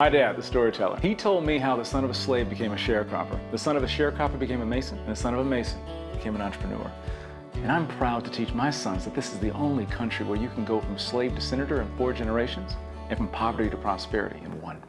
My dad, the storyteller, he told me how the son of a slave became a sharecropper, the son of a sharecropper became a mason, and the son of a mason became an entrepreneur. And I'm proud to teach my sons that this is the only country where you can go from slave to senator in four generations and from poverty to prosperity in one.